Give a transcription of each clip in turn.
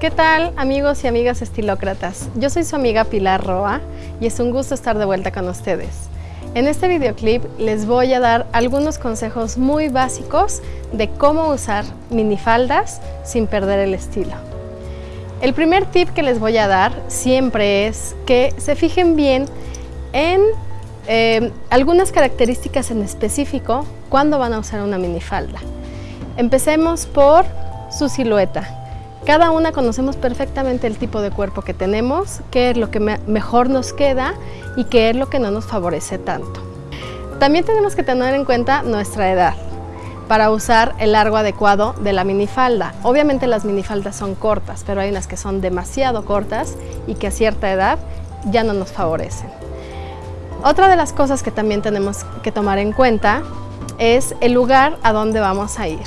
¿Qué tal amigos y amigas estilócratas? Yo soy su amiga Pilar Roa y es un gusto estar de vuelta con ustedes. En este videoclip les voy a dar algunos consejos muy básicos de cómo usar minifaldas sin perder el estilo. El primer tip que les voy a dar siempre es que se fijen bien en eh, algunas características en específico cuando van a usar una minifalda. Empecemos por su silueta. Cada una conocemos perfectamente el tipo de cuerpo que tenemos, qué es lo que mejor nos queda y qué es lo que no nos favorece tanto. También tenemos que tener en cuenta nuestra edad para usar el largo adecuado de la minifalda. Obviamente las minifaldas son cortas, pero hay unas que son demasiado cortas y que a cierta edad ya no nos favorecen. Otra de las cosas que también tenemos que tomar en cuenta es el lugar a donde vamos a ir.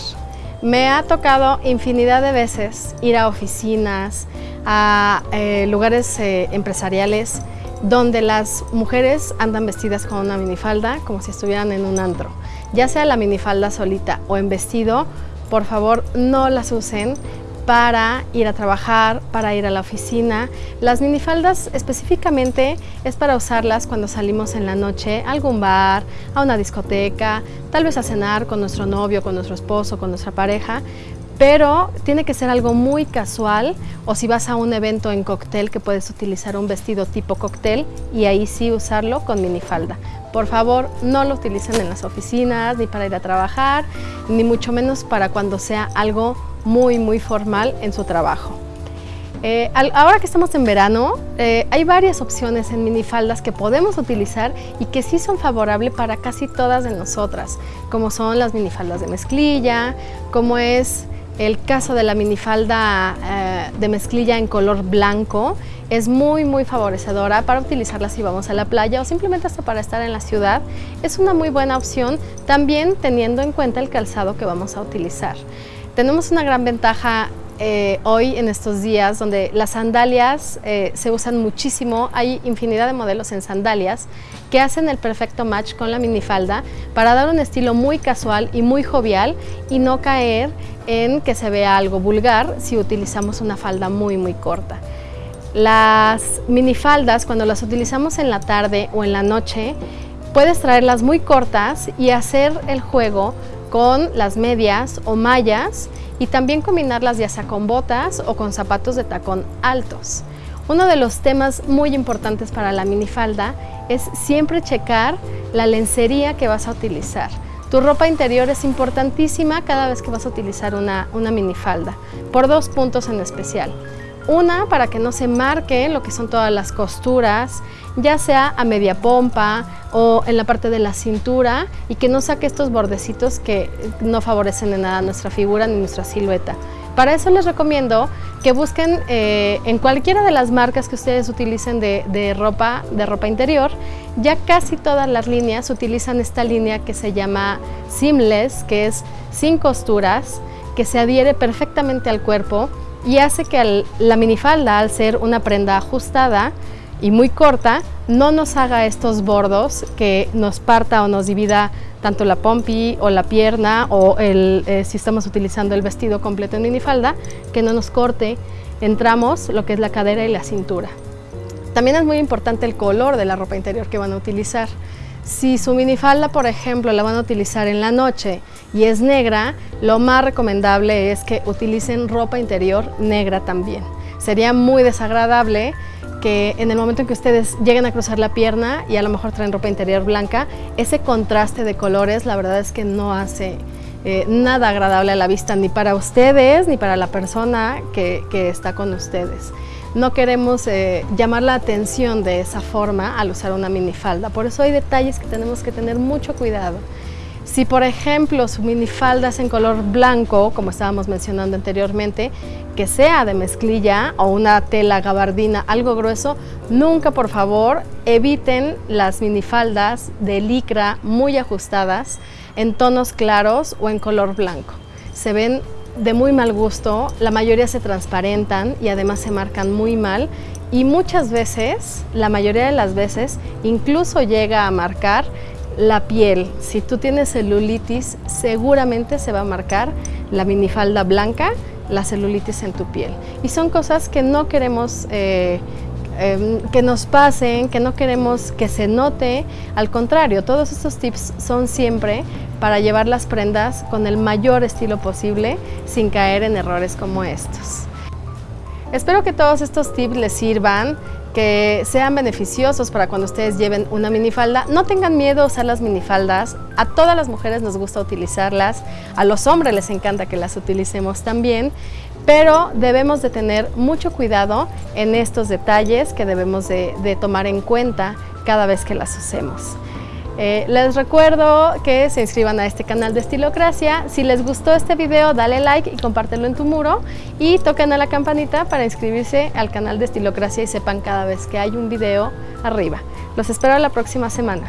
Me ha tocado infinidad de veces ir a oficinas, a eh, lugares eh, empresariales donde las mujeres andan vestidas con una minifalda como si estuvieran en un antro. Ya sea la minifalda solita o en vestido, por favor no las usen para ir a trabajar, para ir a la oficina. Las minifaldas específicamente es para usarlas cuando salimos en la noche a algún bar, a una discoteca, tal vez a cenar con nuestro novio, con nuestro esposo, con nuestra pareja, pero tiene que ser algo muy casual o si vas a un evento en cóctel que puedes utilizar un vestido tipo cóctel y ahí sí usarlo con minifalda. Por favor, no lo utilicen en las oficinas ni para ir a trabajar, ni mucho menos para cuando sea algo muy, muy formal en su trabajo. Eh, ahora que estamos en verano, eh, hay varias opciones en minifaldas que podemos utilizar y que sí son favorables para casi todas de nosotras, como son las minifaldas de mezclilla, como es el caso de la minifalda eh, de mezclilla en color blanco, es muy muy favorecedora para utilizarla si vamos a la playa o simplemente hasta para estar en la ciudad. Es una muy buena opción también teniendo en cuenta el calzado que vamos a utilizar. Tenemos una gran ventaja eh, hoy en estos días donde las sandalias eh, se usan muchísimo, hay infinidad de modelos en sandalias que hacen el perfecto match con la minifalda para dar un estilo muy casual y muy jovial y no caer en que se vea algo vulgar si utilizamos una falda muy muy corta. Las minifaldas cuando las utilizamos en la tarde o en la noche puedes traerlas muy cortas y hacer el juego con las medias o mallas y también combinarlas ya sea con botas o con zapatos de tacón altos. Uno de los temas muy importantes para la minifalda es siempre checar la lencería que vas a utilizar. Tu ropa interior es importantísima cada vez que vas a utilizar una, una minifalda, por dos puntos en especial. Una, para que no se marque lo que son todas las costuras, ya sea a media pompa o en la parte de la cintura y que no saque estos bordecitos que no favorecen en nada nuestra figura ni nuestra silueta. Para eso les recomiendo que busquen eh, en cualquiera de las marcas que ustedes utilicen de, ropa, de ropa interior, ya casi todas las líneas utilizan esta línea que se llama seamless, que es sin costuras, que se adhiere perfectamente al cuerpo y hace que la minifalda, al ser una prenda ajustada y muy corta, no nos haga estos bordos que nos parta o nos divida tanto la pompi o la pierna o eh, si estamos utilizando el vestido completo en minifalda, que no nos corte entramos lo que es la cadera y la cintura. También es muy importante el color de la ropa interior que van a utilizar. Si su minifalda, por ejemplo, la van a utilizar en la noche y es negra, lo más recomendable es que utilicen ropa interior negra también. Sería muy desagradable que en el momento en que ustedes lleguen a cruzar la pierna y a lo mejor traen ropa interior blanca, ese contraste de colores la verdad es que no hace eh, nada agradable a la vista ni para ustedes ni para la persona que, está con ustedes no queremos eh, llamar la atención de esa forma al usar una minifalda. Por eso hay detalles que tenemos que tener mucho cuidado. Si por ejemplo su minifalda es en color blanco, como estábamos mencionando anteriormente, que sea de mezclilla o una tela gabardina, algo grueso, nunca por favor eviten las minifaldas de licra muy ajustadas en tonos claros o en color blanco. Se ven de muy mal gusto, la mayoría se transparentan y además se marcan muy mal y muchas veces, la mayoría de las veces, incluso llega a marcar la piel. Si tú tienes celulitis, seguramente se va a marcar la minifalda blanca la celulitis en tu piel. Y son cosas que no queremos eh, em, que nos pasen, que no queremos que se note. Al contrario, todos estos tips son siempre para llevar las prendas con el mayor estilo posible sin caer en errores como estos. Espero que todos estos tips les sirvan que sean beneficiosos para cuando ustedes lleven una minifalda. No tengan miedo a usar las minifaldas, a todas las mujeres nos gusta utilizarlas, a los hombres les encanta que las utilicemos también, pero debemos de tener mucho cuidado en estos detalles que debemos de, tomar en cuenta cada vez que las usemos. Eh, les recuerdo que se inscriban a este canal de Estilocracia. Si les gustó este video, dale like y compártelo en tu muro. Y toquen a la campanita para inscribirse al canal de Estilocracia y sepan cada vez que hay un video arriba. Los espero la próxima semana.